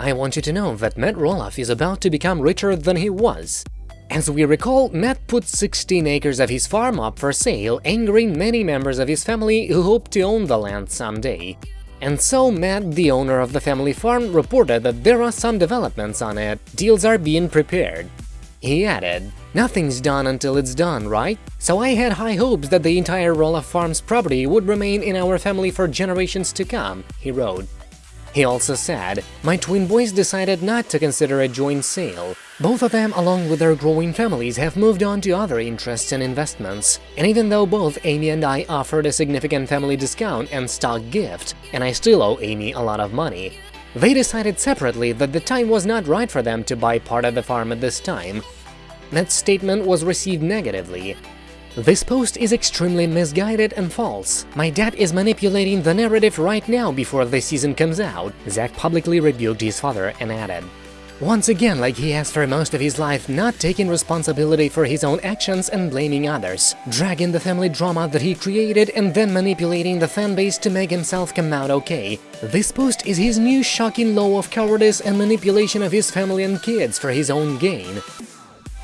I want you to know that Matt Roloff is about to become richer than he was. As we recall, Matt put 16 acres of his farm up for sale, angering many members of his family who hope to own the land someday. And so Matt, the owner of the family farm, reported that there are some developments on it, deals are being prepared. He added, Nothing's done until it's done, right? So I had high hopes that the entire Roloff Farms property would remain in our family for generations to come, he wrote. He also said, My twin boys decided not to consider a joint sale. Both of them, along with their growing families, have moved on to other interests and investments. And even though both Amy and I offered a significant family discount and stock gift, and I still owe Amy a lot of money, they decided separately that the time was not right for them to buy part of the farm at this time. That statement was received negatively. This post is extremely misguided and false. My dad is manipulating the narrative right now before the season comes out, Zach publicly rebuked his father and added. Once again, like he has for most of his life, not taking responsibility for his own actions and blaming others, dragging the family drama that he created and then manipulating the fanbase to make himself come out okay. This post is his new shocking law of cowardice and manipulation of his family and kids for his own gain.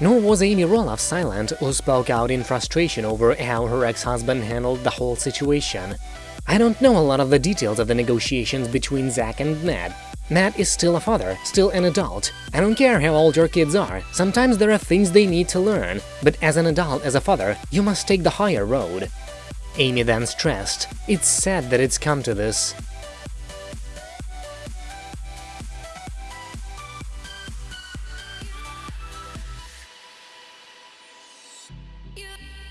Nor was Amy Roloff silent, who spoke out in frustration over how her ex-husband handled the whole situation. I don't know a lot of the details of the negotiations between Zach and Matt, Matt is still a father, still an adult. I don't care how old your kids are, sometimes there are things they need to learn, but as an adult, as a father, you must take the higher road. Amy then stressed, it's sad that it's come to this.